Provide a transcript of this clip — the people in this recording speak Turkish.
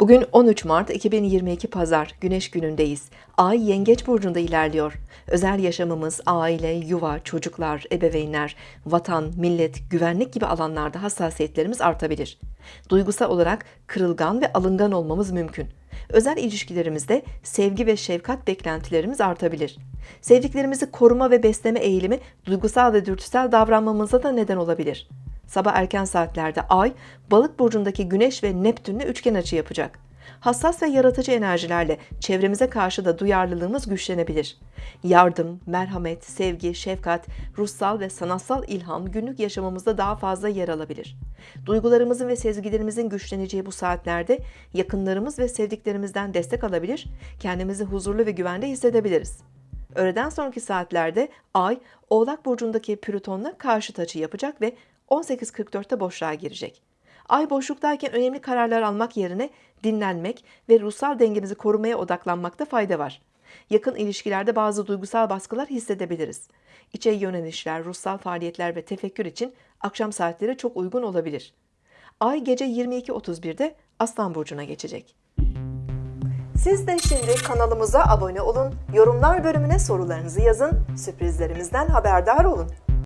Bugün 13 Mart 2022 Pazar, Güneş günündeyiz. Ay Yengeç burcunda ilerliyor. Özel yaşamımız, aile, yuva, çocuklar, ebeveynler, vatan, millet, güvenlik gibi alanlarda hassasiyetlerimiz artabilir. Duygusal olarak kırılgan ve alıngan olmamız mümkün. Özel ilişkilerimizde sevgi ve şefkat beklentilerimiz artabilir. Sevdiklerimizi koruma ve besleme eğilimi duygusal ve dürtüsel davranmamıza da neden olabilir. Sabah erken saatlerde Ay, Balık burcundaki Güneş ve Neptünle üçgen açı yapacak. Hassas ve yaratıcı enerjilerle çevremize karşı da duyarlılığımız güçlenebilir. Yardım, merhamet, sevgi, şefkat, ruhsal ve sanatsal ilham günlük yaşamımızda daha fazla yer alabilir. Duygularımızın ve sezgilerimizin güçleneceği bu saatlerde yakınlarımız ve sevdiklerimizden destek alabilir, kendimizi huzurlu ve güvende hissedebiliriz. Öğleden sonraki saatlerde Ay, Oğlak Burcu'ndaki Plüton'la karşıt açı yapacak ve 18.44'te boşluğa girecek. Ay boşluktayken önemli kararlar almak yerine dinlenmek ve ruhsal dengemizi korumaya odaklanmakta fayda var. Yakın ilişkilerde bazı duygusal baskılar hissedebiliriz. İçe yönelişler, ruhsal faaliyetler ve tefekkür için akşam saatleri çok uygun olabilir. Ay gece 22.31'de Aslan Burcu'na geçecek. Siz de şimdi kanalımıza abone olun, yorumlar bölümüne sorularınızı yazın, sürprizlerimizden haberdar olun.